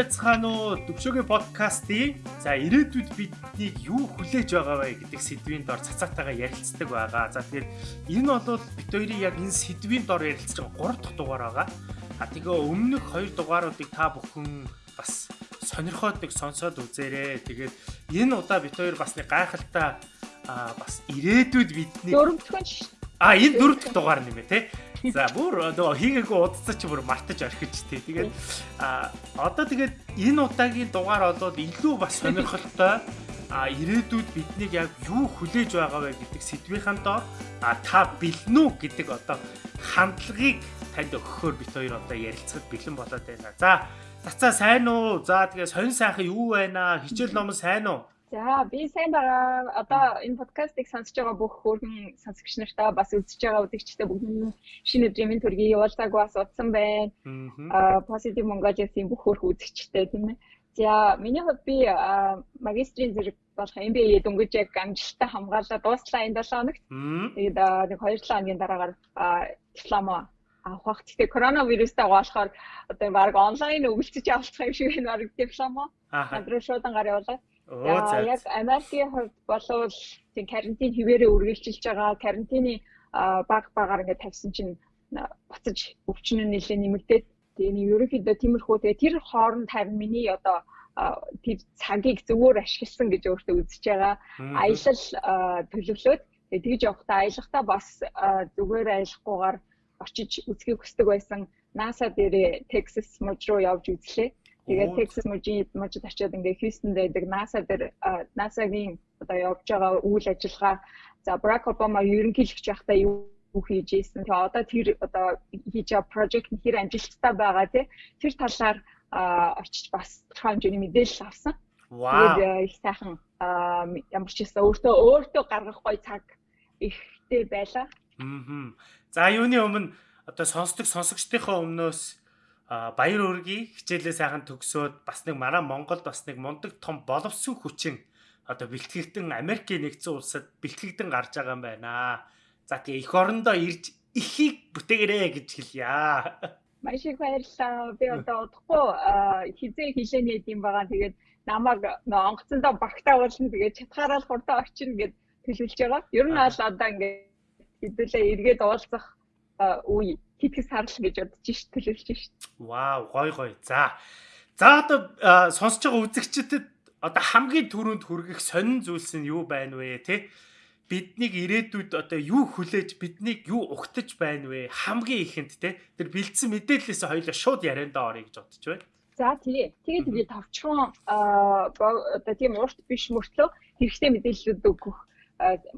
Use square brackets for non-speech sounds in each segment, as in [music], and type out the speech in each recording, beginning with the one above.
Байцгаана уу? Төвшөөгийн подкастын за ирээдүйд биднийг юу хүлээж байгаа вэ гэдэг сэдвийн дор цацаатайгаа ярилцдаг байгаа. За тэгэхээр энэ бол бид хоёрын яг энэ сэдвийн дор ярилцж байгаа 3 дахь дугаар байгаа. А тэгээ өмнөх 2 дугааруудыг та бүхэн бас сонирхоод сонсоод үзээрэй. Тэгээд энэ удаа бид хоёр бас нэг гайхалтай а бас ирээдүйд бидний дөрөвдүгээр шүү А энэ дөрөв дахь дугаар нэмэ те. За бүр нөгөө хийгээгүй удацаа чи бүр мартаж орхиж те. Тэгээд а одоо тэгээд энэ удаагийн дугаар болоод илүү бас сонирхолтой а ирээдүйд биднийг яг юу хүлээж байгаа вэ гэдэг сэдвийнхэн доор а та бэлэн үү гэдэг одоо хандлагыг танд өгөхөөр бид хоёр одоо ярилцахад бэлэн болоод байна. За цацаа сайн уу? За тэгээ сонь сайхан юу байна? Хичээл ном сайн уу? За би сайн байгаа. Одоо энэ подкастыг сонсож байгаа бүх хөргөн сонсогч нартаа бас үзэж байгаа үзэгчтэй бүгд шинэ өдрийн минь төргий явуулдаг бас утсан байна. Аа Positive Mongolia-ийн бүх хөрх үзэгчтэй тийм ээ. За миний хувьд би магистрийн зэрэг болох MBA дөнгөж яг амжилттай хамгаалаад дууслаа энэ 7 хоногт. Тэгээд нэг 2-7 хоногийн дараагаар диплом авах. Гэхдээ коронавирустай болохоор одоо баг онлайн өгөлцөж авалцах юм шиг байна баг диплом. Хадруу шуудан гар явуулаад За яг Америкийн хувьд болвол тийм карантин хിവэрээ үргэлжилж байгаа. Карантины баг багаар ингээд тавьсан чинь буцаж өвчин нь нэлээд нэмэгдээд нэг ерөнхийдөө тиймэрхүү тэгээ тэр хооронд харин миний одоо тэр цагийг зөвөр ашигласан гэж өөртөө үзэж байгаа. Аялал төлөвлөөд тэгж явахдаа аялахдаа бас зүгээр аялахгүйгээр очиж үзхийг хүсдэг байсан. NASA дээрээ Texas мужид руу явж үзлээ. Тэгээд Texas мужид мужид очиод ингээ Houston дэдэг NASA дээр NASA-гийн одоо явж байгаа үйл ажиллагаа за Barack Obama ерөнхийлөгч байхдаа юу хийж ийсэн. Тэгээ одоо тэр одоо хийж байгаа project нь хэр амжилттай байгаа тий. Тэр талаар очиж бас хэмжээний мэдээлэл авсан. Вау. Тэгээд их сайхан ямар ч гэсэн өөртөө өөртөө гаргах гой цаг ихтэй байлаа. Аа. За юуны өмнө одоо сонсдог сонсогчдийнхоо өмнөөс баяр үргийн хичээлээ сайхан төгсөөд бас нэг манай Монголд бас нэг мундаг том боловсон хүчин одоо бэлтгэгдэн Америкийн нэгдсэн улсад бэлтгэгдэн гарч байгаа юм байна. За тэгээ эх орондоо ирж ихийг бүтээгэрээ гэж хэлье. Маш их баярлалаа. Би одоо удахгүй хизээ хилээний юм байгаа. Тэгээд намайг онгоцондоо багтаа уулна. Тэгээд чатгаараа л хурдан очино гэд төлөвлөж байгаа. Ер нь бол одоо ингээд хэдүүлээ эргээд уулзах үе хитгэс сарл гэж бодож ш төлөвлөж ш. Вау, гой гой. За. За одоо сонсож байгаа үзэгчдэд одоо хамгийн түрүүнд хүргэх сонин зүйлс нь юу байна вэ, тэ? Биднийг ирээдүйд одоо юу хүлээж, биднийг юу угтаж байна вэ? Хамгийн ихэнд тэ? Тэр бэлдсэн мэдээллээс хоёлаа шууд ярианда орё гэж бодож байна. За тий. Тэгээд би товчхон одоо тийм урт биш мөртлөө хэрэгтэй мэдээллүүд өгөх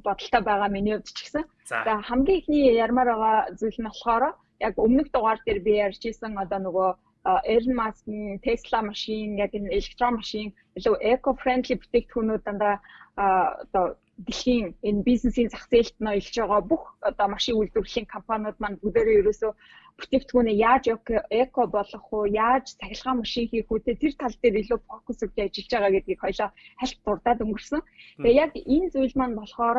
бодолтой байгаа миний хувьд ч гэсэн. За хамгийн ихний ярмаар байгаа зүйл нь болохоор яг өмнөх дугаар дээр би ярьж исэн одоо нөгөө Elon Musk-ийн Tesla машин яг энэ электрон машин илүү eco-friendly бүтээгдэхүүнүүд дандаа одоо дэлхийн энэ бизнесийн зах зээлд ноёлж байгаа бүх одоо машин үйлдвэрлэлийн компаниуд маань бүгдээрээ ерөөсөө бүтээгдэхүүнээ яаж эко болгох уу, яаж цахилгаан машин хийх үү тэр тал дээр илүү фокус өгч ажиллаж байгаа гэдгийг хоёлаа хальт дурдаад өнгөрсөн. Тэгээ яг энэ зүйл маань болохоор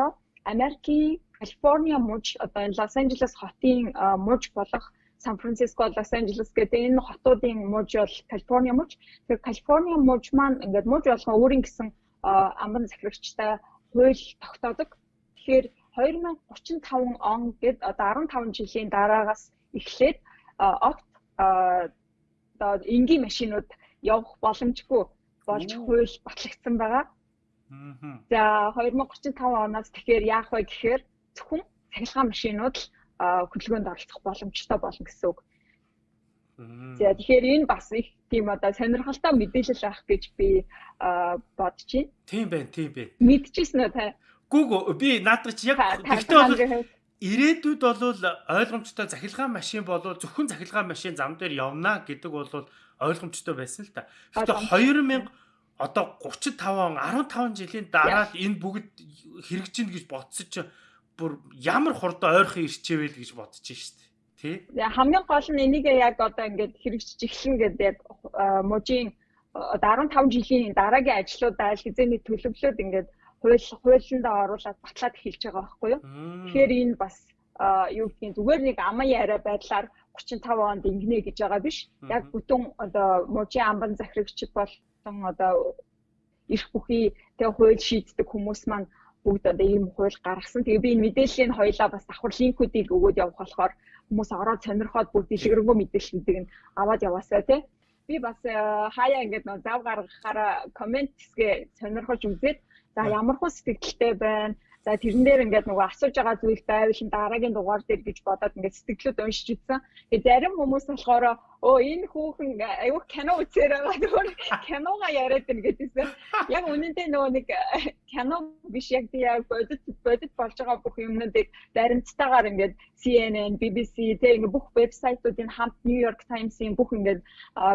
Америкийн Калифорниа муж одоо энэ Лос Анжелес хотын муж болох Сан Франциско, Лос Анжелес гэдэг энэ хотуудын муж бол Калифорниа муж. Тэгэхээр Калифорниа муж маань ингээд муж болгон өөрийн гэсэн амбан захирагчтай хууль тогтоодог. Тэгэхээр 2035 он гэд одоо 15 жилийн дараагаас эхлээд огт одоо энгийн машинууд явах боломжгүй болж хууль батлагдсан байгаа. За 2035 оноос тэгэхээр яах вэ гэхээр зөвхөн цахилгаан машинууд л хөдөлгөөнд оролцох боломжтой болно гэсэн үг. За тэгэхээр энэ бас их тийм одоо сонирхолтой мэдээлэл авах гэж би бодож байна. Тийм байна, тийм байна. Мэдчихсэн үү та? Гүг би наадах чи яг бол ирээдүйд болвол ойлгомжтой захилгаан машин болвол зөвхөн захилгаан машин зам дээр явна гэдэг бол ойлгомжтой байсан л та. Гэхдээ 2000 одоо 35 15 жилийн дараа энэ бүгд хэрэгжинэ гэж бодсон чинь бүр ямар хурдан ойрхон ирчээвэл гэж бодож шít. Тий? Хамгийн гол нь энийг яг одоо ингээд хэрэгжиж эхлэн гэдэг яг мужийн одоо 15 жилийн дараагийн ажлуудаа хизээний төлөвлөлөд ингээд хууль хуулиндаа оруулаад батлаад эхэлж байгаа байхгүй юу. Тэгэхээр энэ бас юу гэдгийг зүгээр нэг аман яриа байдлаар 35 онд ингэнэ гэж байгаа биш. Яг бүтэн одоо мужийн амбан захирагчид болон одоо эрх бүхий тэг хууль шийддэг хүмүүс маань бүгд одоо ийм хууль гаргасан. Тэгээ би энэ мэдээллийг хоёлаа бас давхар линкүүдийг өгөөд явах болохоор хүмүүс ороод сонирхоод бүр дэлгэрэнгүй мэдээллүүдийг нь аваад яваасаа тий. Би бас э, хаяа ингээд нөө зав гаргахаараа коммент хэсгээ сонирхож үзээд за ямар хүн сэтгэлтэй байна За тэрэн дээр ингээд нөгөө асууж байгаа зүйл байвал дараагийн дугаар дээр гэж бодоод ингээд сэтгэлүүд уншиж үзсэн. Тэгээ зарим хүмүүс болохоор оо энэ хүүхэн аюу кино үзээр байгаа зүгээр кинога яриад байна гэдээсэн. Яг үнэндээ нөгөө нэг кино биш яг би яг бодит бодит болж байгаа бүх юмнуудыг баримттайгаар ингээд CNN, BBC тэг ингээд бүх вебсайтуудын хамт New York Times-ийн бүх ингээд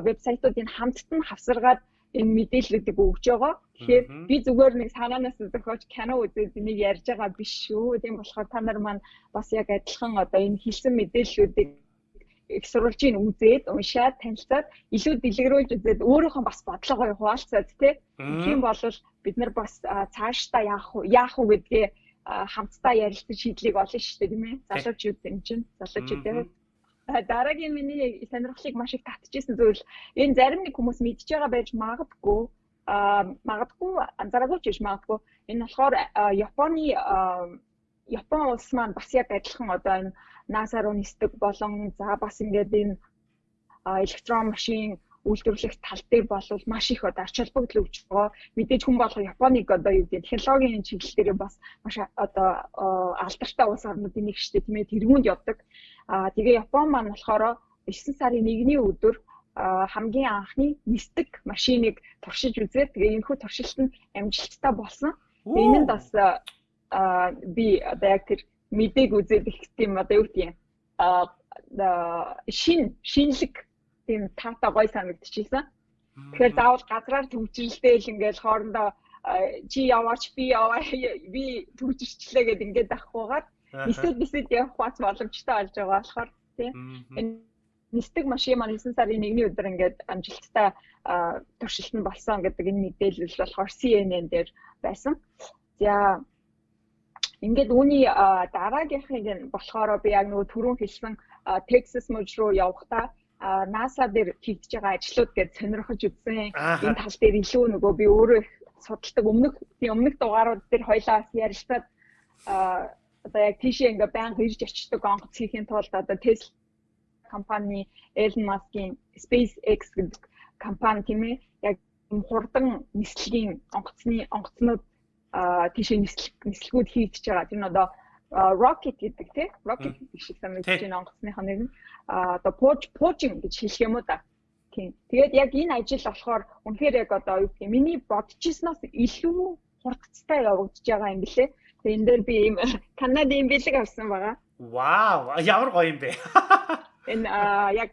вебсайтуудын хамтд нь хавсаргаад энэ мэдээллүүдийг өгж байгаа. Тэгэхээр би зүгээр нэг санаанаас зохиож кино үзээд энийг ярьж байгаа биш шүү. Тийм болохоор та нар маань бас яг адилхан одоо энэ хэлсэн мэдээллүүдийг их сурвалжийг үзээд уншаад танилцаад илүү дэлгэрүүлж үзээд өөрийнхөө бас бодлогоо хуваалцаад тий. Тийм бол бид нар бас цаашдаа яах вэ яах вэ гэдгээ хамтдаа ярилцаж шийдлийг олно шүү дээ тийм ээ. Залуучууд юм чинь залуучууд дараагийн миний сонирхлыг маш их татчихсан зүйл. Энэ зарим нэг хүмүүс мэдж байгаа байж магадгүй а магадгүй анзаараагүй ч биш магадгүй. Энэ болохоор Японы Япон улс маань бас яг адилхан одоо энэ NASA руу нисдэг болон за бас ингээд энэ электрон машин үйлдвэрлэх тал дээр бол маш их одоо ач холбогдол өгч байгаа. Мэдээж хүн болго Японыг одоо юу гэдэг технологийн чиглэл дээр бас маш одоо алдартай улс орнуудын нэг штэ тийм ээ тэргуунд явдаг. Аа тэгээ Япон маань болохоор 9 сарын 1-ний өдөр хамгийн анхны нисдэг машиныг туршиж үзээд тэгээ энэхүү туршилт нь амжилттай болсон. Энэ нь бас би одоо яг тэр мэдээг үзээд их тийм одоо юу гэдэг юм шин шинэлэг тийм таата гой санагдчихсан. Тэгэхээр заавал газраар төвчрэлтэй л ингээл хоорондоо чи яваач би яваа би төвчрчлээ гэд ингээд авахгүйгээр нисэд нисэд явах бац боломжтой болж байгаа болохоор тийм нисдэг машин маань 9 сарын 1-ний өдөр ингээд амжилттай туршилт нь болсон гэдэг энэ мэдээлэл болохоор CNN дээр байсан. За ингээд үүний дараагийнхыг болохоор би яг нөгөө түрүүн хэлсэн Texas мужи руу явахдаа NASA дээр хийгдэж байгаа ажлууд гэж сонирхож үзсэн. Энэ тал дээр илүү нөгөө би өөрөө судалдаг өмнөх өмнөх дугаарууд дээр хоёлаа ярилцаад одоо яг тийшээ ингээ байнга ирж очдог онгоц хийхин тулд одоо Tesla компани Elon Musk-ийн SpaceX гэдэг компани тийм ээ яг хурдан нислэгийн онгоцны онгоцнууд тийшээ нислэг нислэгүүд хийгдэж байгаа. Тэр нь одоо rocket гэдэг тийм rocket гэдэг шиг санагдаж байна онгоцныхоо нэр нь одоо пууж пуужин гэж хэлэх юм уу да. Тийм. Тэгээд яг энэ ажил болохоор үнэхээр яг одоо юу гэх юм миний бодчихсноос илүү хурдцтай явагдаж байгаа юм билэ. Тэгээд энэ дээр би ийм [laughs] Канадын бэлэг авсан байгаа. Вау, ямар гоё юм бэ. [laughs] Энэ яг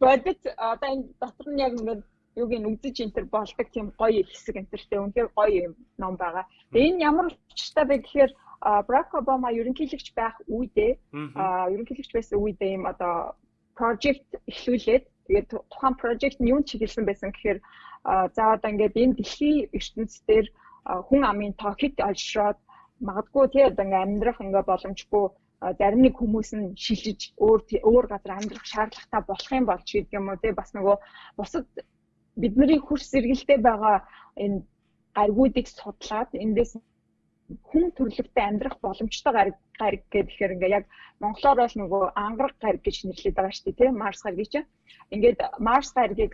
бодит одоо энэ дотор нь яг ингээд юуг нь үзэж энтер болдог тийм гоё хэсэг энтертэй үнэхээр гоё юм ном байгаа. Тэгээ энэ ямар учиртай бэ гэхээр Барак Обама ерөнхийлөгч байх үедээ ерөнхийлөгч байсан үедээ юм одоо project эхлүүлээд тэгээд тухайн project нь юу чиглэсэн байсан гэхээр за одоо ингээд энэ дэлхийн ертөнцийн хүн амын тоо хэд олшроод магадгүй тий одоо ингээд амьдрах ингээ боломжгүй зарим нэг хүмүүс нь шилжиж өөр өөр газар амьдрах шаардлагатай болох юм болж гэдэг юм уу тий бас нөгөө бусад бидний хурц сэргэлтэй байгаа энэ гаргуудыг судлаад эндээс хүн төрөлхтөй амьдрах боломжтой гариг гариг гэхээр ингээ яг монголоор бол нөгөө ангараг гариг гэж нэрлэдэг байгаа шүү дээ тийм марс гариг чинь ингээд марс гаригийг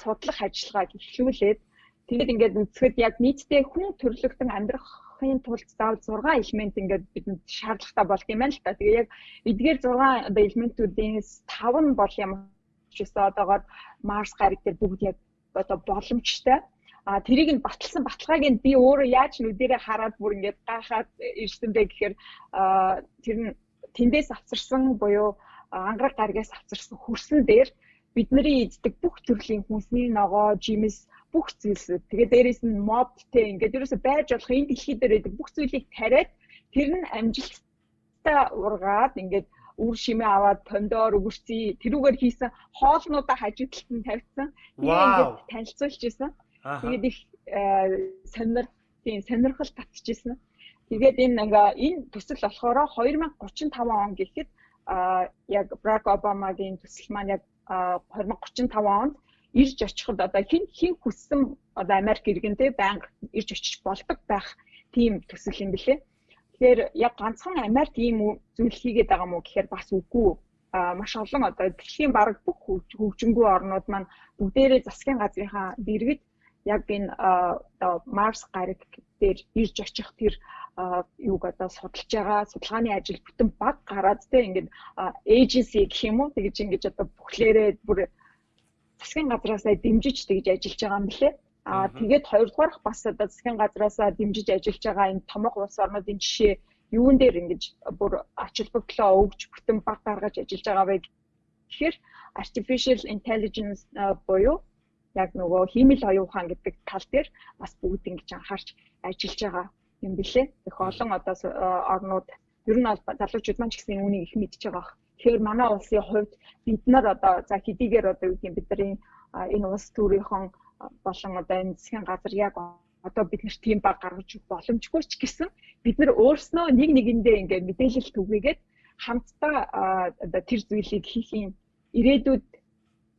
судлах ажиллагааг эхлүүлээд тэгээд ингээд үцгэд яг нийтдээ хүн төрөлхтөн амьдрахын тулд заавал 6 элемент ингээд бидэнд шаардлагатай болд юм байна л та. Тэгээ яг эдгээр 6 элементүүдээс 5 нь бол юм чисто одоогоор марс гариг дээр бүгд яг одоо боломжтой а тэрийг нь баталсан баталгааг нь би өөрөө яаж нүдэрээ хараад бүр ингээд гайхаад ирсэн бэ гэхээр тэр нь тэндээс авчирсан буюу ангараг гаргаас авчирсан хөрсөн дээр бидний иддэг бүх төрлийн хүнсний ногоо, жимс бүх зүйлсүүд тэгээ дээрээс нь мод те ингээд ерөөсө байж болох энэ дэлхий дээр байдаг бүх зүйлийг тариад тэр нь амжилттай ургаад ингээд үр шимээ аваад помидор өгөрций тэрүүгээр хийсэн хоолнуудаа нь тавьсан. Тэгээд танилцуулж исэн. Тэгээд их э, сонир тийм сонирхол татчихсан. Тэгээд энэ ингээ энэ төсөл болохоор 2035 он гэхэд яг Барак Обамагийн төсөл маань яг 2035 онд ирж очиход одоо хин хин хүссэн одоо Америк иргэнтэй байнга ирж очиж болдог байх тийм төсөл юм билээ. Тэгэхээр яг ганцхан Америк ийм зүйл хийгээд байгаа мó гэхээр бас үгүй маш олон одоо дэлхийн бараг бүх хөгжингүү орнууд маань бүгдээрээ засгийн газрынхаа дэргэд яг энэ одоо Марс гариг дээр ирж очих тэр юуг одоо судалж байгаа судалгааны ажил бүтэн баг гараад тэ ингээд agency гэх юм уу тэгж ингэж одоо бүхлээрээ бүр засгийн газраасаа дэмжиж тэгж ажиллаж байгаа юм билээ. Аа тэгээд хоёрдугаарх бас одоо засгийн газраасаа дэмжиж ажиллаж байгаа энэ томог улс орнуудын жишээ юун дээр ингэж бүр ач холбогдлоо өгж бүтэн баг гаргаж ажиллаж байгаа вэ гэхээр artificial intelligence буюу яг нөгөө хиймэл оюун ухаан гэдэг тал дээр бас бүгд ингэж анхаарч ажиллаж байгаа юм билээ. Их олон одоо орнууд ер нь бол залуучууд маань ч гэсэн үүнийг их мэдж байгаа. Тэгэхээр манай улсын хувьд бид нар одоо за хэдийгээр одоо юу гэм бидний энэ улс төрийнхэн болон одоо энэ засгийн газар яг одоо бид нар тийм баг гаргаж боломжгүй ч гэсэн бид нар өөрснөө нэг нэгэндээ ингээд мэдээлэл түгээгээд хамтдаа тэр зүйлийг хийх юм ирээдүйд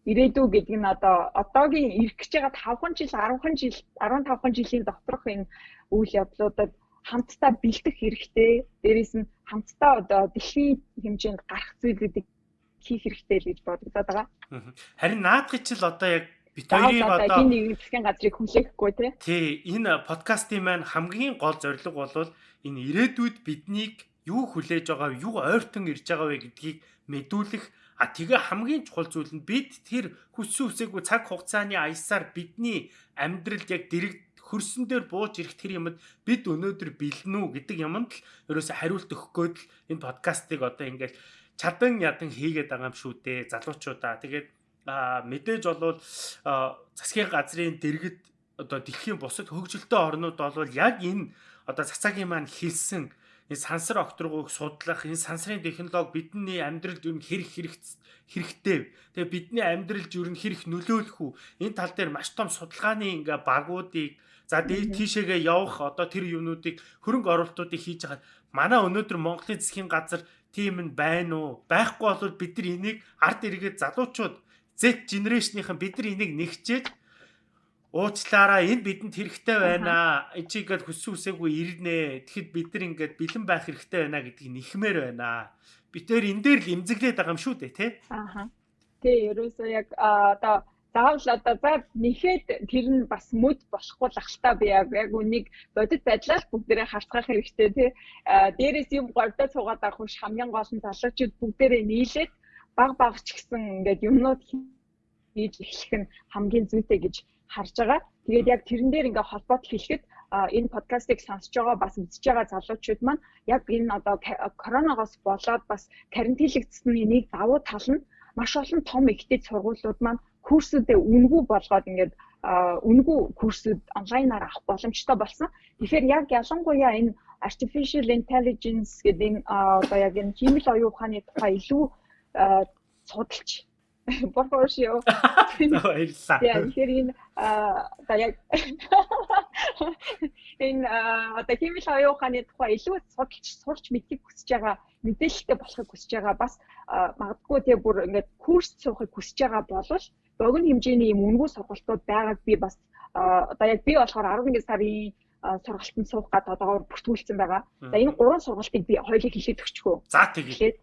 ирээдүй гэдэг нь одоо одоогийн ирэх гэж байгаа 5хан жил 10хан жил 15хан жилийн доторх энэ үйл явдлуудад хамтдаа бэлдэх хэрэгтэй. Дээрээс нь хамтдаа одоо дэлхийн хэмжээнд гарах зүйлүүдийг хийх хэрэгтэй л гэж бодогдоод байгаа. Харин наадхыг чил одоо яг бид хоёрыг одоо энэ нэг засгийн газрыг хүлээхгүй тий. Тий, энэ подкастын маань хамгийн гол зорилго бол энэ ирээдүйд биднийг юу хүлээж байгаа, юу ойртон ирж байгаа вэ гэдгийг мэдүүлэх А тэгээ хамгийн чухал зүйл нь бид тэр хүссэн үсээгүй цаг хугацааны аясаар бидний амьдралд яг дэрэг хөрсөн дээр бууж ирэх тэр юмд бид өнөөдөр бэлэн үү гэдэг юмд л ерөөсө хариулт өгөх гээд л энэ подкастыг одоо ингээд чадан ядан хийгээд байгаа юм шүү дээ залуучуудаа. Тэгээд мэдээж болвол засгийн газрын дэргэд одоо дэлхийн бусад хөгжилтэй орнууд болвол яг энэ одоо цацагийн маань хэлсэн энэ сансар окторгыг судлах энэ сансрын технологи бидний амьдралд юу хэрэг хэрэгтэй. Тэгээ бидний амьдралд юу хэрэг нөлөөлөх үү? Энэ тал дээр маш том судалгааны ингээ багуудыг за дээд тийшээгээ явах одоо тэр юмнуудыг хөрөнгө оруулалтуудыг хийж хагаад манай өнөөдөр Монголын засгийн газар тийм нь байна уу? Байхгүй бол бид нар энийг ард эргээд залуучууд Z generation-ийнхэн бид нар энийг нэгчээд уучлаараа энэ бидэнд хэрэгтэй байна. Энд чи ингээд хүссэн үсээгүй ирнэ. Тэгэхэд бид нар ингээд бэлэн байх хэрэгтэй байна гэдгийг нэхмээр байна. Бид тэр энэ дээр л имзэглээд байгаа юм шүү дээ, тий? Аа. Тий, ерөөсөө яг одоо заавал одоо за нэхэд тэр нь бас мөд болохгүй л ахaltaа би яг үнийг бодит байдлаар бүгдээрээ харцгаах хэрэгтэй тий. Дээрээс юм гордоо цугаад авах биш хамгийн гол нь залуучууд бүгдээрээ нийлээд баг баг ч гэсэн ингээд юмнууд хийж эхлэх нь хамгийн зүйтэй гэж харж байгаа. Тэгээд яг тэрэн дээр ингээ холбоот хэлэхэд энэ подкастыг сонсож байгаа бас үзэж байгаа залуучууд маань яг энэ одоо коронавигоос болоод бас карантинлэгдсэний нэг давуу тал нь маш олон том ихтэй сургуулиуд маань курсүүдээ үнгүй болгоод ингээд үнгүй курсүүд онлайнаар авах боломжтой болсон. Тэгэхээр яг ялангуяа энэ artificial intelligence гэдэг энэ одоо яг энэ химэл оюун ухааны тухай илүү судалж [laughs] Борхошио. [laughs] Баярлалаа. Яа, тэгэхээр энэ [laughs] одоо яг энэ одоо химэл оюун ухааны тухай илүү судалж сурч мэдхийг хүсэж байгаа мэдээлэлтэй болохыг хүсэж байгаа бас магадгүй тий бүр ингээд курс суухыг хүсэж байгаа болвол богино хэмжээний юм үнгүй сургалтууд байгааг би бас одоо яг би болохоор 11 сарын сургалтанд суух гэдэг одоогоор бүртгүүлсэн байгаа. За энэ гурван сургалтыг би хоёулыг хэлээд өгчихөө. За тэгээд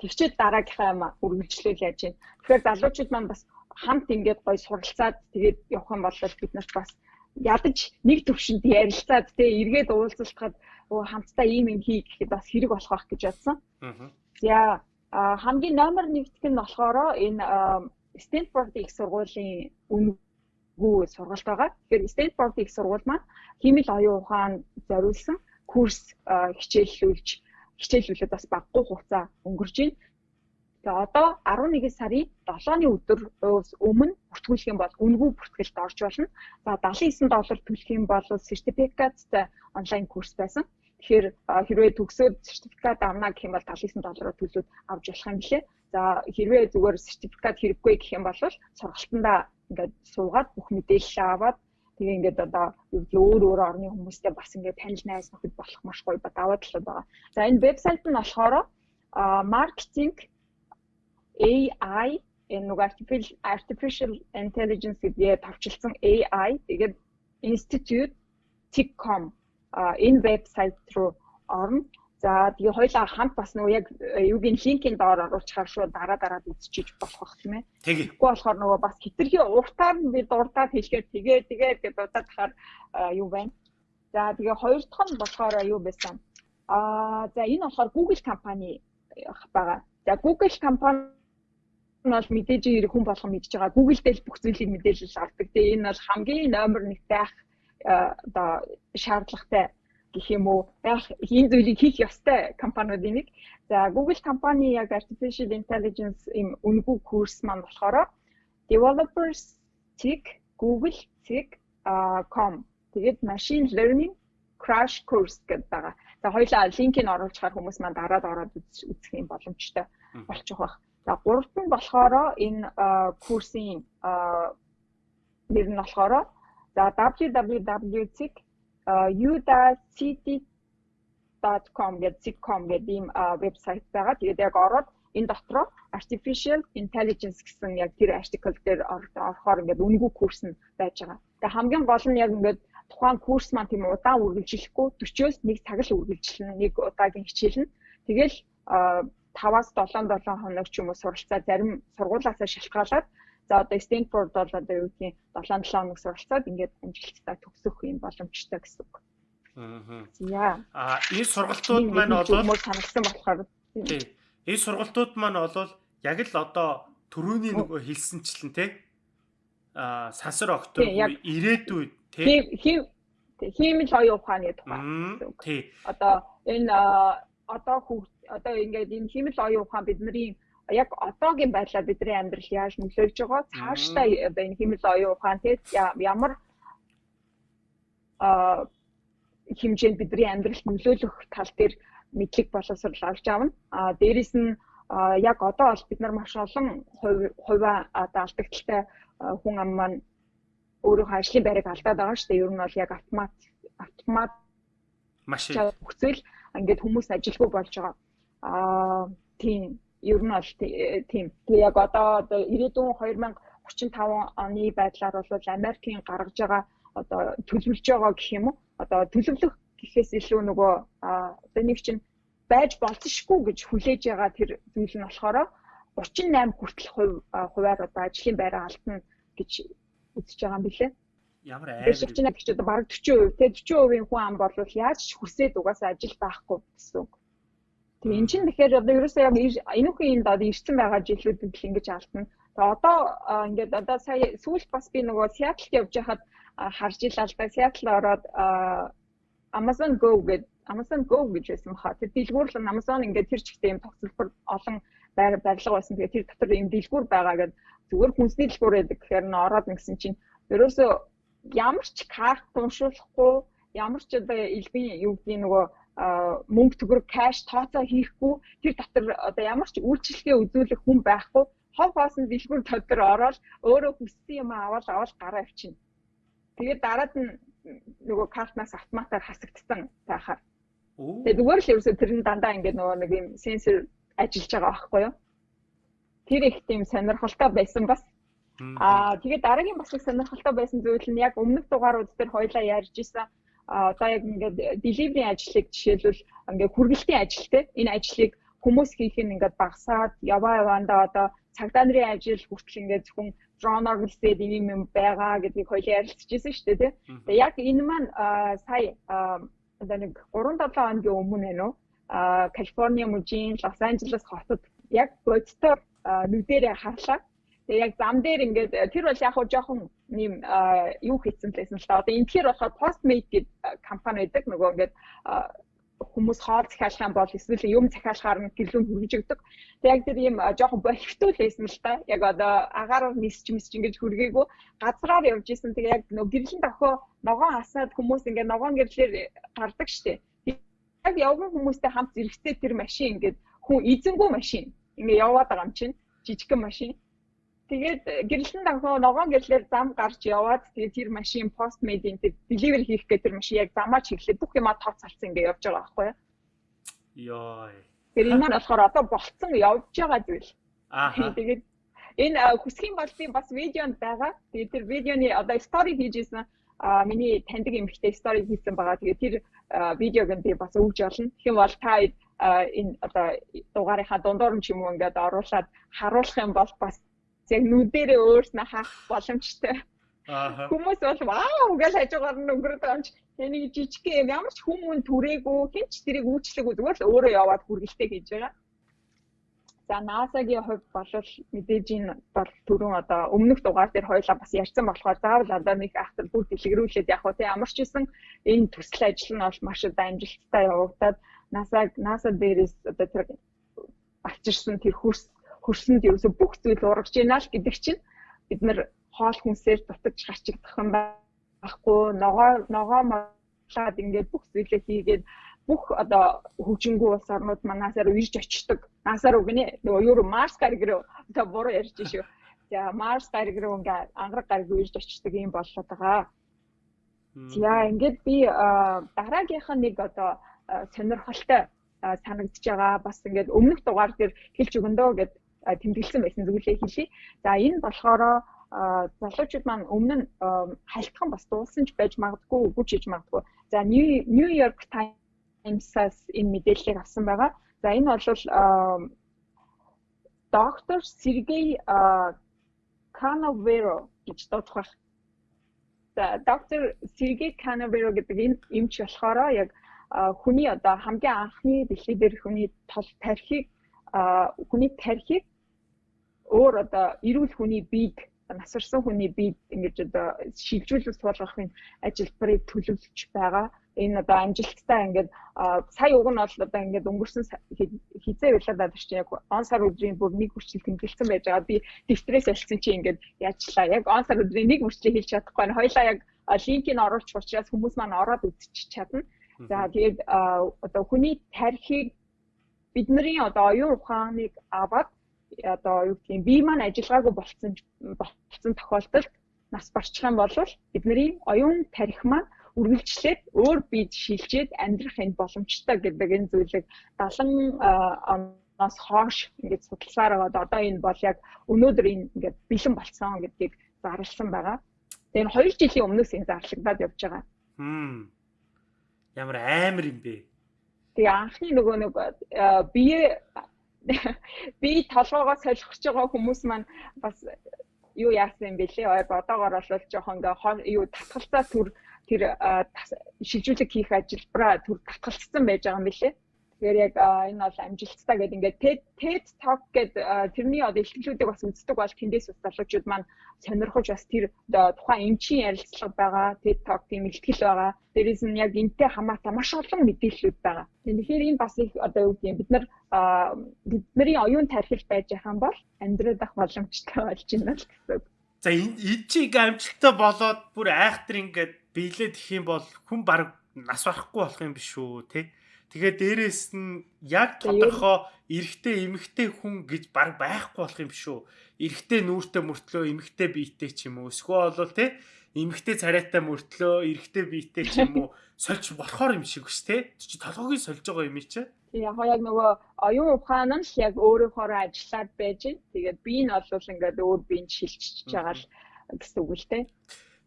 тэгчээд дараагийнхаа юм үргэлжлүүл яаж байна. Тэгэхээр залуучууд маань бас хамт ингээд гоё суралцаад тэгээд явах юм бол бид нарт бас ядаж нэг төвшөнд ярилцаад тэгээ эргээд уулзалтахад оо хамтдаа ийм юм хий гэхэд бас хэрэг болох байх гэж бодсон. За хамгийн номер 1 нь болохоор энэ Stanford их сургуулийн үнэгүй сургалт байгаа. Тэгэхээр Stanford их сургууль маань химэл оюун ухаан зориулсан курс хичээллүүлж хичээлүүлээд бас баггүй хугацаа өнгөрж байна. Тэгээ одоо 11 сарын 7-ны өдөр өмнө бүртгүүлэх юм бол үнэгүй бүртгэлд орж болно. За 79 доллар төлөх юм бол сертификаттай онлайн курс байсан. Тэгэхээр хэрвээ төгсөөд сертификат авна гэх юм бол 79 доллараар төлөөд авч болох юм билээ. За хэрвээ зүгээр сертификат хэрэггүй гэх юм бол сургалтандаа ингээд суугаад бүх мэдээлэл аваад Тэгээ ингээд одоо өөр өөр орны хүмүүстэй бас ингээд танил найз нөхөд болох маш гоё даваа талууд байгаа. За энэ вебсайт нь болохоор маркетинг AI энэ нэг artificial artificial intelligence гэдэг тавчилсан AI тэгээд institute tech.com энэ вебсайт руу орно. За тэгээ хоёлаа хамт бас нөгөө яг юугийн линкийн доор оруулчихаар шууд дараа дараад үзчихэж болох бах тийм ээ. Тэгэхгүй болохоор нөгөө бас хитрхи уртаар би дурдаад хэлэхээр тэгээ тэгээ гэдэг дуудаад тахаар юу байна. За тэгээ хоёр дахь нь болохоор юу байсан. Аа за энэ болохоор Google компани байгаа. За Google компани нь бол мэдээж хэрэг хүн болгон мэдж байгаа. Google дээр бүх зүйлийг мэдээлэл авдаг. Тэгээ энэ бол хамгийн номер 1 байх одоо шаардлагатай гэх юм уу яг энэ зүйлийг хийх ёстой компаниудын нэг. За Google компани яг artificial intelligence им үнэгүй курс маань болохоор developers tech google.com тэгээд machine learning crash course гэдэг байгаа. За хоёлаа линкийг оруулж чаар хүмүүс маань дараад ороод үзэх юм боломжтой болчих واخ. За гуравт нь болохоор энэ курсын нэр нь болохоор за www.udacity.com гэдэг sitcom гэдэг ийм вебсайт байгаа. Тэгээд яг ороод энэ дотроо artificial intelligence гэсэн яг тэр article дээр орохоор ингээд үнгүй курс нь байж байгаа. Тэгээ хамгийн гол нь яг ингээд тухайн курс маань тийм удаан үргэлжлэхгүй 40-оос 1 цаг л үргэлжлэнэ нэг удаагийн хичээл нь. Тэгэл 5-аас 7 7 хоног ч юм уу суралцаа зарим сургуулаасаа шалтгаалаад за одоо Stanford бол одоо юу гэдгийг 7 7 хоног суралцаад ингээд амжилттай төгсөх юм боломжтой гэсэн үг. Аа. Яа. А энэ сургалтууд маань бол санагдсан болохоор тий. Энэ сургалтууд маань бол яг л одоо төрөүний нөгөө хэлсэнчлэн тий. А сансар октор ирээдүйд тий. Хиймэл оюун ухааны тухай. Тий. Одоо энэ одоо хүүхд одоо ингээд энэ химэл оюун ухаан бидний яг одоогийн байдлаар бидний амьдрал яаж нөлөөлж байгаа цаашдаа энэ химэл оюун ухаан те ямар а хэмжээнд бидний амьдралд нөлөөлөх тал дээр мэдлэг боловсрол авч авна. А дээрэс нь яг одоо бол бид нар маш олон хувиа одоо алдагдaltaй хүн ам маань өөрийнхөө ажлын байрыг алдаад байгаа шүү дээ. Ер нь бол яг автомат автомат машин хүсвэл ингээд хүмүүс ажилгүй болж байгаа. Аа тийм ер нь бол тийм. Тэгээ яг одоо одоо ирээдүйн 2035 оны байдлаар бол Америкийн гаргаж байгаа одоо төлөвлөж байгаа гэх юм уу? Одоо төлөвлөх гэхээс илүү нөгөө одоо нэг чинь байж болцсошгүй гэж хүлээж байгаа тэр зүйл нь болохоор 38 хүртэл хувь хуваар одоо ажлын байраа алдна гэж үзэж байгаа юм билээ. Ямар. Тэр чинь гэж одоо бараг 40%. Тэгээ 40%-ийн хүн ам бол яаж ч хүсээд угаасаа ажил байхгүй гэсэн үг. Тэгээ эн чинь тэгэхээр одоо ерөөсөө яг энүүхэн энд одоо ирсэн байгаа жилүүдэд л ингэж алдна. Тэгээ одоо ингээд одоо сая сүүлд бас би нөгөө Сиэтлд явж байхад харж илаа л да. Сиэтл ороод Amazon Go гэдэг Amazon Go гэж байсан баха. Тэр дэлгүүр л Amazon ингээд тэр чигтээ юм тогтолбор олон байр барилга байсан. Тэгээ тэр дотор юм дэлгүүр байгаа гэдэг зүгээр хүнсний дэлгүүр байдаг. Тэгэхээр н ороод нэгсэн чинь ерөөсөө ямар ч карт уншуулахгүй ямар ч одоо элбийн юу гэдгийг нөгөө мөнгө төгрөг кэш тооцоо хийхгүй тэр дотор одоо ямар ч үйлчлэгээ үзүүлэх хүн байхгүй хов хоосон дэлгүүр дотор ороод өөрөө хүссэн юм аваад аваад гараа авчина. Тэгээд дараад нь нөгөө картнаас автоматар хасагдсан байхаар. Тэгээд зүгээр л ерөөсө тэр нь дандаа ингээд нөгөө нэг юм сенсор ажиллаж байгаа байхгүй юу? Тэр их тийм сонирхолтой байсан бас Аа тэгээд дараагийн бас их сонирхолтой байсан зүйл нь яг өмнөх дугаарууд дээр хоёлаа ярьж исэн одоо яг ингээд delivery ажлыг жишээлбэл ингээд хүргэлтийн ажил те энэ ажлыг хүмүүс хийх нь ингээд багасаад яваа яваанда одоо цагдаа нарын ажил хүртэл ингээд зөвхөн дроноор үлсээд ийм юм байгаа гэдгийг хоёлаа ярилцчихсан шүү дээ те. Тэгээ яг энэ маань сая одоо нэг 3-7 хоногийн өмнө байна уу? Калифорни мужийн Лос Анжелес хотод яг бодтоор нүдэрээ харлаа Тэгээ яг зам дээр ингээд э, тэр бол яг хуу жоохон нэм юу хийсэн лээсэн л та. Одоо энэ тэр болохоор Postmate гэдэг э, компани байдаг. Нөгөө ингээд хүмүүс хоол захиалах юм бол эсвэл юм захиалахаар нь гэлүүн хүргэж өгдөг. Тэг яг тэр ийм жоохон боловтой лээсэн л та. Яг одоо агаараар нисч мисч ингэж хүргээгүй газраар явж исэн. Тэг яг нөгөө гэрлэн дохоо ногоон асаад хүмүүс ингээд ногоон гэрлэр гардаг штеп. Яг явган хүмүүстэй хамт зэрэгцээ тэр машин ингээд хүн эзэнгүү машин ингээд яваад байгаа юм чинь жижигхэн машин Тэгээд гэрлэн данхоо ногоон гэрлээр зам гарч яваад тэгээд тэр машин пост медийн тэр delivery хийх гэдэг тэр машин яг замаа чиглэлээ бүх юмаа тооцоолсон ингээ явж байгаа байхгүй юу? Йоо. Тэгэхээр энэ маань болохоор одоо болцсон явж байгаа зүйл. Аа. [laughs] Тэгээд энэ хүсхийн бол би бас видеонд байгаа. Тэгээд тэр видеоны одоо стори хийжсэн а миний таньдаг эмэгтэй стори хийсэн байгаа. Тэгээд тэр видеог нь би бас өгж олно. Тэгэх юм бол та энэ одоо дугаарынхаа дундуур нь ч юм уу ингээд оруулаад харуулах юм бол бас яг нүдэрээ өөрснөө хаах боломжтой. Аа. Хүмүүс бол вау гэж хажуугаар нь өнгөрөөд байгаа юм чи энийг жижиг юм ямар ч хүмүүн түрээгүй хинч тэрийг үйлчлэггүй зүгээр л өөрөө яваад хүргэлтээ хийж байгаа. За NASA-гийн хувьд бол мэдээж энэ бол түрүүн одоо өмнөх дугаар дээр хоёлаа бас ярьсан болохоор заавал одоо нэг ахтар бүр дэлгэрүүлээд яг хөө ямар ч исэн энэ төсөл ажил нь бол маш одоо амжилттай явагдаад NASA NASA дээрээс одоо тэр авчирсан тэр хөрс хөрсөнд ерөөсө бүх зүйл урагж ийна л гэдэг чинь бид нар хоол хүнсээр дутаж гарчигдах юм байхгүй ногоо ногоо малаад ингээд бүх зүйлээ хийгээд бүх одоо хөгжингүү улс орнууд манасаар ирж очдог. Насаар үгнэ нөгөө юу Марс гариг руу одоо буруу ярьж шүү. За Марс гариг руу ингээд ангараг гариг ирж очдог юм болоод байгаа. За ингээд би дараагийнх нь нэг одоо сонирхолтой санагдж байгаа. Бас ингээд өмнөх дугаар дээр хэлж өгөндөө гэд тэмдэглэсэн байсан зүйлээ хэлье. За энэ болохоор залуучууд маань өмнө нь хальтхан бас дуулсан ч байж магадгүй үгүй ч хийж магадгүй. За New York Times-аас энэ мэдээллийг авсан байгаа. За энэ бол доктор Сергей Канаверо гэж дуудах. За доктор Сергей Канаверо гэдэг энэ эмч болохоор яг хүний одоо хамгийн анхны дэлхий дээр хүний тол тархийг хүний тархийг өөр одоо эрүүл хүний биед насварсан хүний биед ингэж одоо шилжүүлж суулгахын ажилбарыг төлөвлөж байгаа. Энэ одоо амжилттай ингээд сая уг нь бол одоо ингээд өнгөрсөн хизээ байлаа даа чинь яг он сар өдрийн бүр нэг хүртэл тэмдэглэсэн байж байгаа. Би стресс олсон чи ингээд яачлаа. Яг он сар өдрийн нэг хүртэл хэлж чадахгүй. Хоёлаа яг линкийг оруулах учраас хүмүүс маань ороод үзчих чадна. За тэгээд одоо хүний тархийг бидний одоо оюун ухааныг аваад одоо юу гэдгийг бие маань ажиллагаагүй болцсон болцсон тохиолдолд нас барчих юм бол бидний оюун тарих маань үргэлжлээд өөр биед шилжээд амьдрах энэ боломжтой гэдэг энэ зүйлийг 70 оноос хойш ингээд судалсаар аваад одоо энэ бол яг өнөөдөр энэ ингээд бэлэн болцсон гэдгийг зарласан байгаа. Тэгээ 2 жилийн өмнөөс энэ зарлагдаад явж байгаа. Хм. Ямар амар юм бэ? Тэгээ анхны нөгөө нэг бие би толгоогоо солихж байгаа хүмүүс маань бас юу яасан юм бэ лээ. Одоогоор бол жоохон ингээ юу татгалцаа төр тэр шилжүүлэг хийх ажилбараа төр татгалцсан байж байгаа юм билээ. Тэгэхээр яг энэ бол амжилттай гэдэг ингээд TED TED Talk гэдэг тэрний одоо ихтлүүдийг бас үздэг бол тэндээс бас залуучууд маань сонирхож бас тэр тухайн эмчийн ярилцлага байгаа TED Talk тийм ихтгэл байгаа. Дээрээс нь яг энтэй хамаатай маш олон мэдээллүүд байгаа. Тэгэхээр энэ бас их одоо юу гэдэг бид нар бидний оюун тархил байж байгаа юм бол амьдраад ах боломжтой болж байна л гэсэн. За энэ чиг амжилттай болоод бүр айхтар ингээд биелээд их юм бол хүн баг нас барахгүй болох юм биш үү те Тэгээ дээрэс нь яг тодорхой эрэгтэй эмэгтэй хүн гэж баг байхгүй болох юм шүү. Эрэгтэй нүүртэй мөртлөө эмэгтэй биетэй ч юм уу. Эсвэл бол те эмэгтэй царайтай мөртлөө эрэгтэй биетэй ч юм уу [laughs] сольж болохоор юм шиг ш те. Чи толгойг сольж байгаа юм чи. Яг яг нөгөө оюун ухаан нь яг өөрөөхөө ажиллаад байж. Тэгээд би нь бол ингээд өөр биенд шилжиж байгаа л гэсэн үг л те.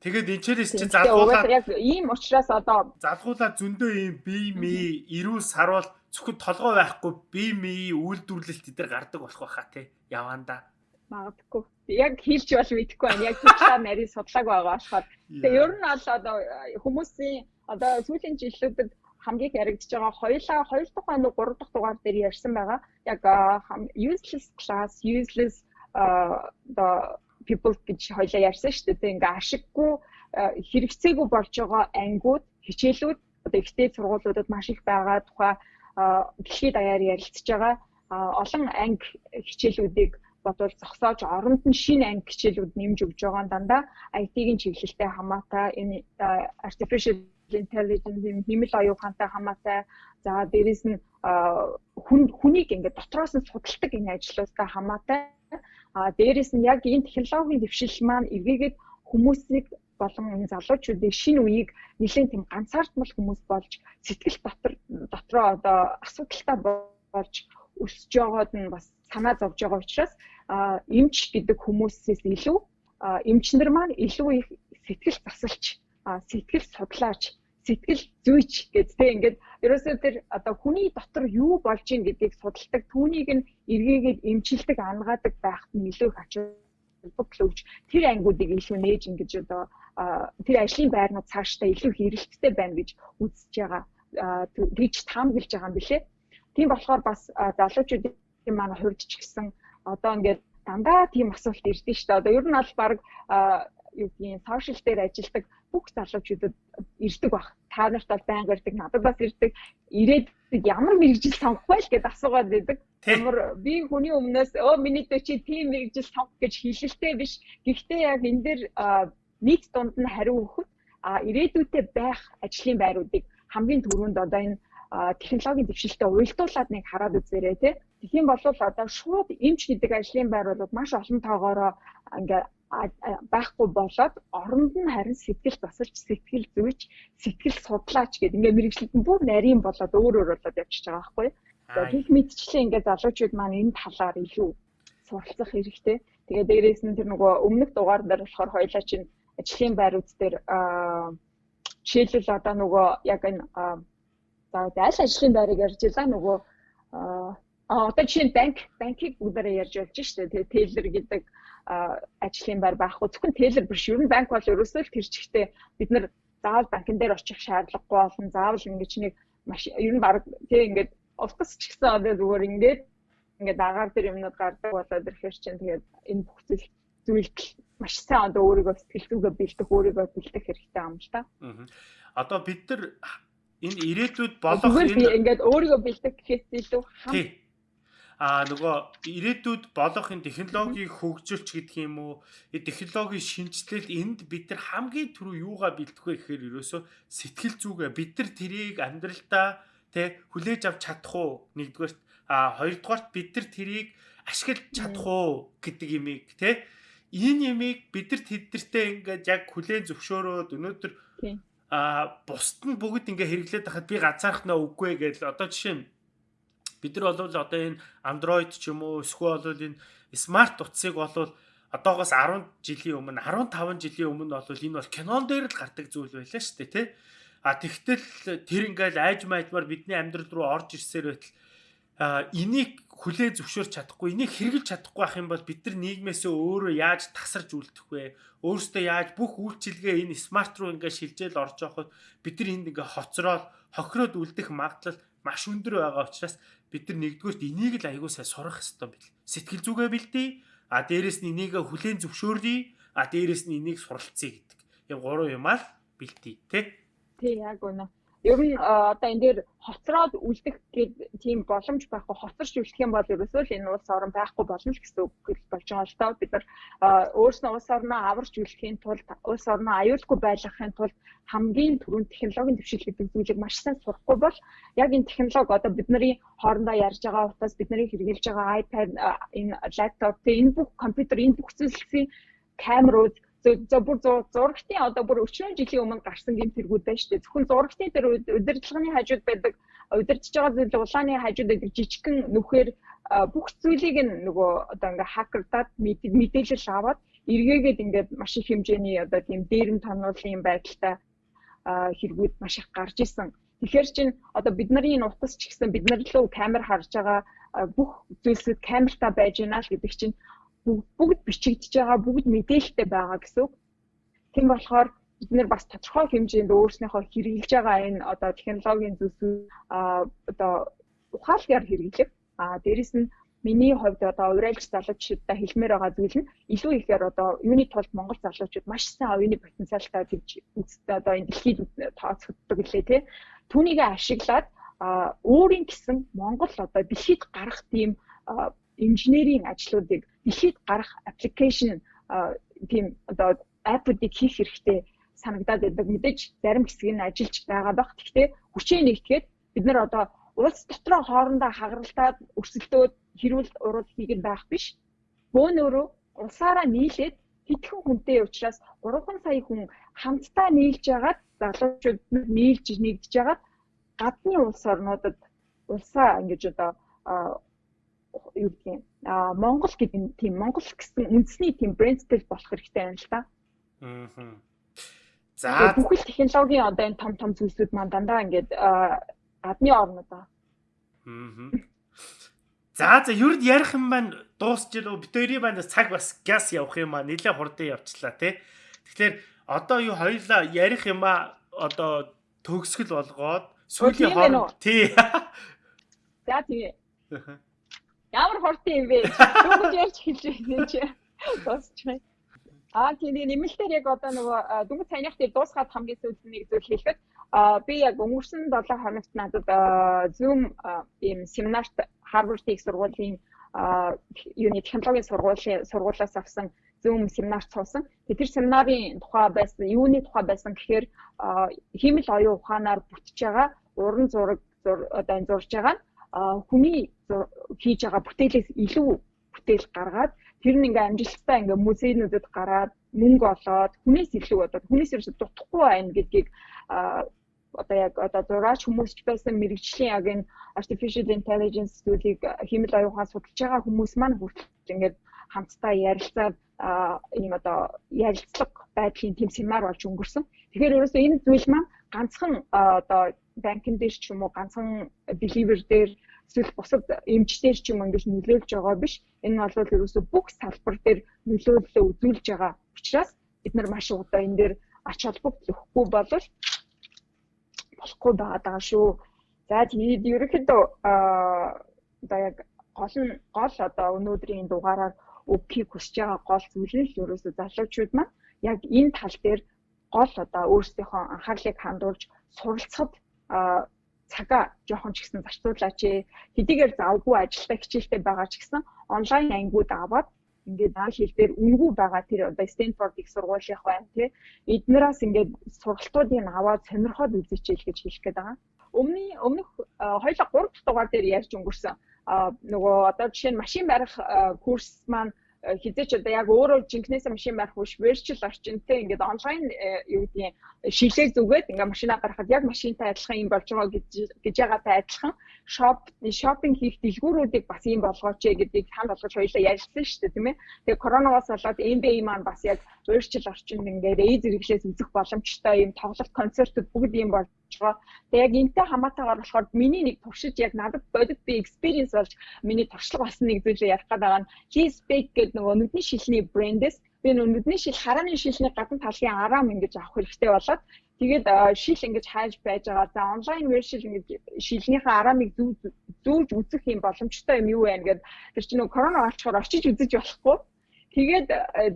Тэгээд энэчээрээс чи залгуулаад яг ийм учраас одоо залгуулаад зөндөө ийм бие мий эрүүл сарвал зөвхөн толгой байхгүй бие мий үйлдвэрлэлт эдэр гардаг болох байхаа тий яванда магадгүй. Яг хийлч бол мэдэхгүй байна. Яг туслаа нарийн судлааг байгаа болохоор. Тэгээ ер нь бол одоо хүмүүсийн одоо сүүлийн жилүүдэд хамгийн их яригдж байгаа хоёлаа хоёр дахь ба гурав дахь дугаар дээр ярьсан байгаа. Яг useless class useless одоо people гэж хоёлаа ярьсан шүү дээ. Ингээ ашиггүй хэрэгцээгүй болж байгаа ангиуд, хичээлүүд одоо ихтэй сургуулиудад маш их байгаа тухай дэлхийд даяар ярилцж байгаа. Олон анги хичээлүүдийг бодвол зогсоож оронд нь шинэ анги хичээлүүд нэмж өгж байгаа дандаа IT-ийн чиглэлтэй хамаатай энэ artificial intelligence хэмэл оюун ухаантай хамаатай за дээрэс нь хүн хүнийг ингээд дотроос нь судалдаг энэ ажлуудтай хамаатай А дээрэс нь яг энэ технологийн дэвшил маань эргээгээд хүмүүсийг болон энэ залуучуудыг шинэ үеийг нэлээд тийм ганцаардмал хүмүүс болж сэтгэл дотор дотроо одоо асуудалтай болж өсөж байгаад нь бас санаа зовж байгаа учраас эмч гэдэг хүмүүсээс илүү эмчнэр маань илүү их сэтгэл засалч сэтгэл судлаач сэтгэл зүйч гэдтэй ингээд ерөөсөө тэр одоо хүний дотор юу болж ийн гэдгийг судалдаг түүнийг нь эргээгээд эмчилдэг ангаадаг байхад нь илүү их ач холбогдол өгч тэр ангиудыг илүү нээж ингэж одоо тэр ажлын байрнууд цаашдаа илүү хэрэгэлттэй байна гэж үзэж байгаа гэж таамаглаж байгаа юм билэ. Тийм болохоор бас залуучуудын манай хувьд ч гэсэн одоо ингээд дандаа тийм асуулт ирдэ шүү дээ. Одоо ер нь аль баг юу гэдгийг сошиал дээр ажилладаг бүх залуучуудад ирдэг баг. Та нарт бол байнга ирдэг, надад бас ирдэг. Ирээд ямар мэрэгжил сонгох вэ гэдээ асуугаад байдаг. Ямар би хүний өмнөөс өө миний дэ чи тийм мэрэгжил сонгох гэж хэлэлтэй биш. Гэхдээ яг энэ дээр нийт дунд нь хариу өгөхөд а ирээдүйдээ байх ажлын байруудыг хамгийн түрүүнд одоо энэ технологийн дэвшилтэд уялдуулаад нэг хараад үзээрэй тий. Тэгхийн бол одоо шууд эмч гэдэг ажлын байр бол маш олон тоогоороо ингээ байхгүй болоод оронд нь харин сэтгэл засалж сэтгэл зүйч сэтгэл судлаач гэдэг ингээ мэрэгчлэлд нь бүр нарийн болоод өөр өөр болоод явчихж байгаа байхгүй. За гих мэдчлээ ингээ залуучууд маань энэ талаар илүү суралцах хэрэгтэй. Тэгээ дээрээс нь тэр нөгөө өмнөх дугаар дээр болохоор хоёлаа чинь ажлын байрууд дээр жишээлбэл одоо нөгөө яг энэ за аль ажлын байрыг ярьж илаа нөгөө а одоо жишээ нь банк банкийг бүгдээрээ ярьж болж штэ тэгээ тейлер гэдэг ажлын байр байхгүй зөвхөн тейлер биш ер нь банк бол ерөөсөө л тэр чигтээ бид нар заавал банкн дээр очих шаардлагагүй болон заавал ингэж нэг маш ер нь баг тий ингээд утас ч гэсэн одоо зүгээр ингээд ингээд агаар тэр юмнууд гардаг болоод ирэхээр чинь тэгээд энэ бүх зүйл зүйлд маш сайн одоо өөрийгөө сэтгэлдүүгээ бэлдэх өөрийгөө бэлдэх хэрэгтэй юм л та. Одоо бид нар энэ ирээдүйд болох энэ ингээд өөрийгөө бэлдэх гэхээс илүү хам а нөгөө ирээдүйд болох энэ технологиг хөгжүүлч гэдэг юм уу? Энэ технологийн шинжилэл энд бид нар хамгийн түрүү юугаа бэлдэх вэ гэхээр ерөөсөө сэтгэл зүгээ бид нар тэрийг амьдралдаа тэ хүлээж авч чадах уу? Нэгдүгээр а хоёрдугаарт бид нар тэрийг ашиглаж чадах уу гэдэг имийг тэ? Энэ ямиг бидэрт хэдэртээ ингээд яг хүлээн зөвшөөрөөд өнөөдөр а бусд нь бүгд ингээ хэрэглээд байхад би ганцаарх нөө үгүй гэж одоо жишээ нь бид нар бол одоо энэ Android ч юм уу эсвэл бол энэ смарт утсыг бол одоогоос 10 жилийн өмнө 15 жилийн өмнө бол энэ бол кинон дээр л гардаг зүйл байлаа шүү дээ тий А тэгтэл тэр ингээл айж маажмаар бидний амьдрал руу орж ирсээр байтал энийг хүлээ зөвшөөрч чадахгүй, энийг хэрэгжилж чадахгүй байх юм бол бид нар нийгмээсээ өөрөө яаж тасарч үлдэх вэ? Өөрөөсөө яаж бүх үйлчилгээ энэ смарт руу ингээд шилжээл орж явахад бид нар энд ингээд хоцроод хохироод үлдэх магадлал маш өндөр байгаа учраас бид нар нэгдүгürt энийг л аягүй сайн сурах хэрэгтэй бил. Сэтгэл зүгээ бэлдээ. А дээрэс нь энийг хүлээн зөвшөөрье. А дээрэс нь энийг суралцъя гэдэг. Яг гурван юмаа бэлдээ, тэ? Тий, яг үнэ ер нь одоо энэ дээр хоцроод үлдэх гээд тийм боломж байхгүй хоцорч үлдэх юм бол ерөөсөө л энэ улс орон байхгүй болно л гэсэн үг болж байгаа л тоо бид нар өөрснөө улс орноо аварч үлдэхийн тулд улс орноо аюулгүй байлгахын тулд хамгийн түрүүнд технологийн төвшил гэдэг зүйлийг маш сайн сурахгүй бол яг энэ технологи одоо бидний хоорондоо ярьж байгаа утгаас бидний хэрэгжилж байгаа iPad энэ лаптоп энэ бүх компьютер энэ бүх зүйлсийн камерууд за бүр зурагтын одоо бүр 40 жилийн өмнө гарсан гэм тэргүүд байна шүү дээ. Зөвхөн зурагтын тэр удирдлагын хажууд байдаг удирдах байгаа зүйл улааны хажууд байдаг жижигхэн нүхээр бүх зүйлийг нөгөө одоо ингээ хакердаад мэдээлэл аваад эргээгээд ингээд маш их хэмжээний одоо тийм дээрэм тонуулын байдалтай хэрэгүүд маш их гарч исэн. Тэгэхээр чин одоо бидний энэ утас ч гэсэн бид нар лөө камер харж байгаа бүх зүйлсүүд камертаа байж гинэ л гэдэг чинь бүгд бичигдэж байгаа бүгд мэдээлэлтэй байгаа гэсэн үг. Тийм болохоор бид нэр бас тодорхой хэмжээнд өөрснийхөө хэрэгжилж байгаа энэ одоо технологийн зүйлсүүд одоо ухаалгаар хэрэглэх. А дээрэс нь миний хувьд одоо урайлж залуучуудаа хэлмээр байгаа зүйл нь илүү ихээр одоо юуны тулд Монгол залуучууд маш сайн оюуны потенциалтай гэж үздэг одоо энэ дэлхийд тооцогддог лээ тий. Түүнийг ашиглаад өөрийн гэсэн Монгол одоо дэлхийд гарах тийм инженерийн ажлуудыг дэлхийд гарах аппликейшн тийм одоо апп-уудыг хийх хэрэгтэй санагдаад байдаг. Мэдээж зарим хэсэг нь ажиллаж байгаа байх. Гэхдээ хүчээ нэгтгэхэд бид нар одоо улс дотроо хоорондоо хагаралтаад өрсөлдөөд хэрүүл урал хийгээд байх биш. Бөөнөрөө улсаараа нийлээд хэдхэн хүнтэй учраас 3 сая хүн хамтдаа нийлж яагаад залуучууд нийлж нэгдэж яагаад гадны улс орнуудад улсаа ингэж одоо юу гэдэг юм а Монгол гэдэг тийм Монгол гэсэн үндэсний тийм брэнд спейс болох хэрэгтэй байна л да. Аа. За бүхэл технологийн одоо энэ том том зүйлсүүд маань дандаа ингээд гадны орнод аа. Аа. За за ер нь ярих юм байна дуусч илүү битэрийн байна цаг бас газ явах юм аа нилээ хурдан явчлаа тий. Тэгэхээр одоо юу хоёлаа ярих юм аа одоо төгсгөл болгоод сүүлийн хооронд тий. За тэгээ. [laughs] Ямар хурдан юм бэ? Дөнгөж ярьж хэлж байсан чи. Дуусчихъя. Аа тийм нэмэлтээр яг одоо нөгөө дөнгөж саяных дээр дуусгаад хамгийн сүүлд нэг зүйл хэлэхэд би яг өнгөрсөн 7 хоногт надад Zoom ийм семинарт Harvard их сургуулийн юуны технологийн сургуулийн сургуулиас авсан Zoom семинарт суусан. Тэр семинарын тухай байсан, юуны тухай байсан гэхээр хиймэл оюун ухаанаар бүтэж байгаа уран зураг одоо энэ зурж байгаа хүний хийж байгаа бүтээлээс илүү бүтээл гаргаад тэр нь ингээм амжилттай ингээм музейнүүдэд гараад мөнгө олоод хүнээс илүү одоо хүнээс ерөөсө дутхгүй байна гэдгийг одоо яг одоо зураач хүмүүс ч байсан мэрэгжлийн яг энэ artificial intelligence зүйлийг хэмэл оюухан судалж байгаа хүмүүс маань хүртэл ингээд хамтдаа ярилцаад ийм одоо ярилцлага байдлын тэм семинар болж өнгөрсөн. Тэгэхээр ерөөсөө энэ зүйл маань ганцхан одоо банкн дээр ч юм уу ганцхан deliver дээр эсвэл бусад эмчтэр ч юм ингэж нөлөөлж байгаа биш. Энэ бол ерөөсөө бүх салбар дээр нөлөөлөлөө үзүүлж байгаа учраас бид нар маш удаа энэ дээр ач холбогдол өгөхгүй болвол болохгүй байгаа шүү. За тэгээд ерөнхийдөө одоо яг гол нь гол одоо өнөөдрийн дугаараар өгөхийг хүсэж байгаа гол зүйл нь ерөөсөө залуучууд маань яг энэ тал дээр гол одоо өөрсдийнхөө анхаарлыг хандуулж суралцахад цагаа жоохон ч гэсэн зарцуулаач ээ. Хэдийгээр завгүй ажилдаа хичээлтэй байгаа ч гэсэн онлайн ангиуд аваад ингээд наа хэл дээр үнгүй байгаа тэр одоо Стэнфорд их сургуулийнх байна тий. Эднээс ингээд сургалтуудыг аваад сонирхоод үзээч гэж хэлэх гээд байгаа. Өмнө өмнөх хоёлаа 3 дахь дугаар дээр ярьж өнгөрсөн. нөгөө одоо жишээ нь машин барих курс маань хизээч одоо яг өөрөө жинкнээс машин барих биш virtual орчинтэй ингээд онлайн э, юу гэдгийг шилээ зүгээд ингээд машинаа гаргахад яг машинтай адилхан юм болж байгаа гэж гэж байгаатай адилхан шоп шопинг хийх дэлгүүрүүдийг бас юм болгооч гэдгийг сан болгож хоёлаа ярьсан шүү дээ тийм ээ. Тэгээ коронавигоос болоод MBA маань бас яг virtual орчинд ингээд эз зэрэглээс үзэх боломжтой юм тоглолт концертууд бүгд юм болж байгаа. Тэгээ яг энтэй хамаатайгаар болохоор миний нэг туршиж яг надад бодит би experience болж миний туршлага болсон нэг зүйлээ ярих гэдэг нь Cheese Bake гэдэг нөгөө нүдний шилний брэндээс би нүдний шил харааны шилний гадна талын араам ингэж авах хэрэгтэй болоод тэгээд шил ингэж хайж байж байгаа. За онлайн вершил ингэж шилнийхээ араамыг зүү зүүж үзэх юм боломжтой юм юу вэ гэгээд тэр чинь нөгөө корона болчоор очиж үзэж болохгүй. Тэгээд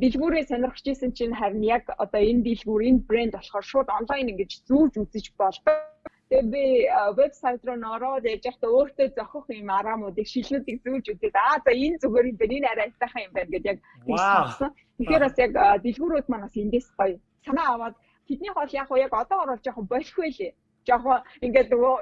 дэлгүүрээ сонирхож исэн чинь харин яг одоо энэ дэлгүүр энэ брэнд болохоор шууд онлайн ингэж зүүж үзэж болдог Тэгээ би вебсайт руу нөрөөд яж явахдаа өөртөө зохих юм араамуудыг шилнүүдийг зүүлж үзээд аа за энэ зүгээр юм байна энэ арай айтайхан юм байна гэдээ яг тэгсэн. Тэгэхээр бас яг дэлгүүрүүд маань бас эндээс гоё санаа аваад тэдний хоол яг яг одоо орол жоохон болохгүй лээ. Жоохон ингээд нөгөө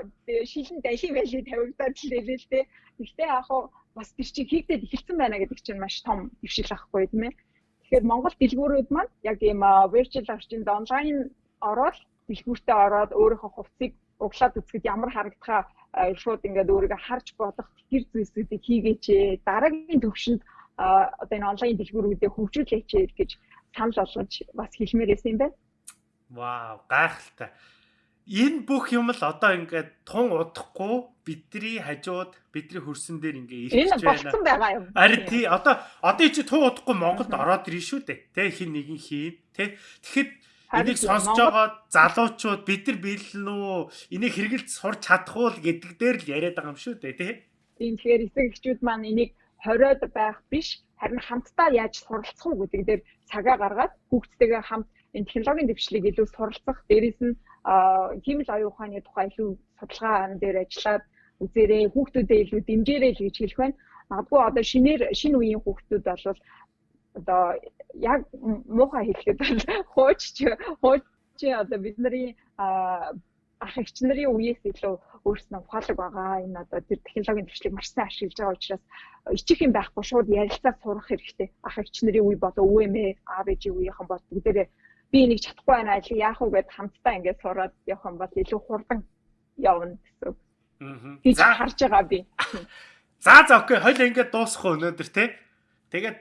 шилэн далийн байлиг тавигдаад л лээ л дээ. Гэхдээ яг бас тэр чинь хийгдээд эхэлсэн байна гэдэг чинь маш том дэвшил ахгүй тийм ээ. Тэгэхээр Монгол дэлгүүрүүд маань яг ийм virtual орчинд онлайн ороод дэлгүүртээ ороод өөрийнхөө хувцсыг углаад үзэхэд ямар харагдахаа шууд ингээд өөрийгөө харж бодох тэр зүйлсүүдийг хийгээч дараагийн төвшөнд одоо энэ онлайн дэлгүүрүүдээ хөгжүүлээч гэж санал болгож бас хэлмээр байсан юм байна. Вау, гайхалтай. Энэ бүх юм л одоо ингээд тун удахгүй бидний хажууд бидний хөрсөн дээр ингээ ирж байна. Энэ болсон байгаа юм. Ари тий одоо одоо чи тун удахгүй Монголд ороод ирнэ шүү дээ. Тэ хин нэгэн хийн. Тэ тэгэхэд Энийг сонсож байгаа залуучууд бид нар биелэн үү энийг хэрэгэлж сурч чадах уу гэдэг дээр л яриад байгаа юм шүү дээ тий. Тийм тэгэхээр эцэг эхчүүд маань энийг хориод байх биш харин хамтдаа яаж суралцах уу гэдэг дээр цагаа гаргаад хүүхдтэйгээ хамт энэ технологийн дэвшлиг илүү суралцах дээрээс нь химэл оюун ухааны тухай илүү судалгаан дээр ажиллаад үзээрэй хүүхдүүдэд илүү дэмжээрэй л гэж хэлэх байна. Магадгүй одоо шинээр шинэ үеийн хүүхдүүд бол одоо яг муухай хэлэхэд хууч хууч одоо бидний ах эгч нарын үеэс илүү өөрснөө ухаалаг байгаа. Энэ одоо тэр технологийн төвчлийг маш сайн ашиглаж байгаа учраас ичих юм байхгүй шууд ярилцаа сурах хэрэгтэй. Ах эгч нарын үе болоо өвөмэ аав ээжийн үеийнхэн бол бүгдээрээ би энийг чадахгүй байна ажил яах вэ гэд хамтдаа ингээд сураад явах юм бол илүү хурдан явна гэсэн. Аа. Гэж харж байгаа би. За за окей, хоёул ингээд дуусах өнөөдөр те. Тэгээд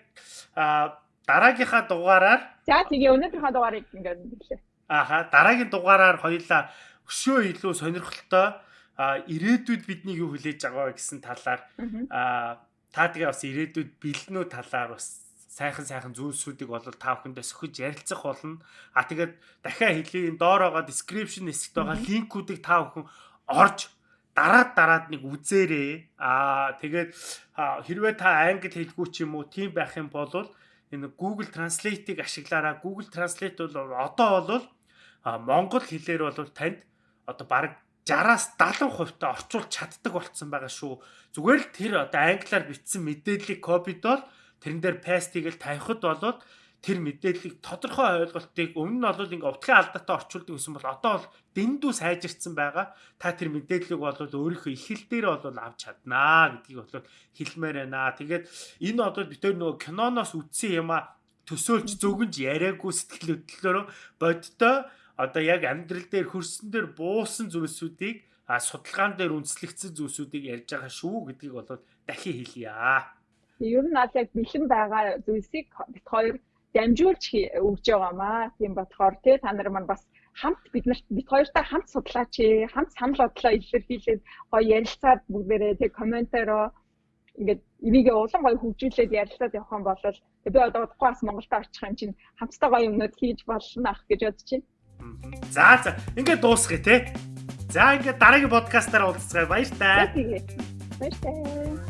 а дараагийнхаа дугаараар За тэгээ өнөөдрийнхаа дугаарыг ингээд хэлээ. Ааха, дараагийн дугаараар хоёулаа өшөө илүү сонирхолтой а ирээдүйд бидний юу хүлээж байгаа гэсэн талаар а та тэгээ бас ирээдүйд бэлэнүү талаар бас сайхан сайхан зүйлсүүдийг бол та бүхэндээ сөхөж ярилцах болно. А тэгээд дахиад хэлье доор байгаа description хэсэгт байгаа линкүүдийг та бүхэн орж дараад дараад нэг үзээрэй. Аа тэгээд хэрвээ та англи хэлгүй ч юм уу тийм байх юм бол энэ Google Translate-ийг ашиглаараа Google Translate бол одоо бол монгол хэлээр бол танд одоо баг 60-аас 70% та орчуулж чаддаг болцсон байгаа шүү. Зүгээр л тэр одоо англиар бичсэн мэдээллийг копидол тэрэн дээр паст хийгээл тавихад болоод тэр мэдээллийг тодорхой ойлголтыг өмнө нь бол ингээ утгын алдаатай орчуулдаг гэсэн бол одоо бол дэндүү сайжирцсан байгаа. Та тэр мэдээллийг бол өөрийнхөө их хэл дээр бол авч чаднаа гэдгийг бол хэлмээр байна. Тэгээд энэ одоо бид тэр нөгөө киноноос үтсэн юм а төсөөлж зөвгөнж яриаггүй сэтгэл хөдлөлөөр бодтой одоо яг амьдрал дээр хөрсөн дээр буусан зүйлсүүдийг а судалгаан дээр үндэслэгдсэн зүйлсүүдийг ярьж байгаа шүү гэдгийг бол дахин хэлье. Ер нь аль яг бэлэн байгаа зүйлсийг бит хоёр дамжуулж өгж байгаамаа. Тийм болохоор тий та нар маань бас хамт бид нарт бид хоёртай хамт судлаач хамт санал бодлоо илэрхийлээд гоё ярилцаад бүгдээрээ тий комментароо ингээд энийг улам гоё хөгжүүлээд ярилцаад явах юм бол би одоо удахгүй бас Монголд очих юм чинь хамтдаа гоё юмнууд хийж болно ах гэж бодож байна. За за ингээд дуусгая те. За ингээд дараагийн подкастаар уулзцгаая баяр таа. Баяр таа.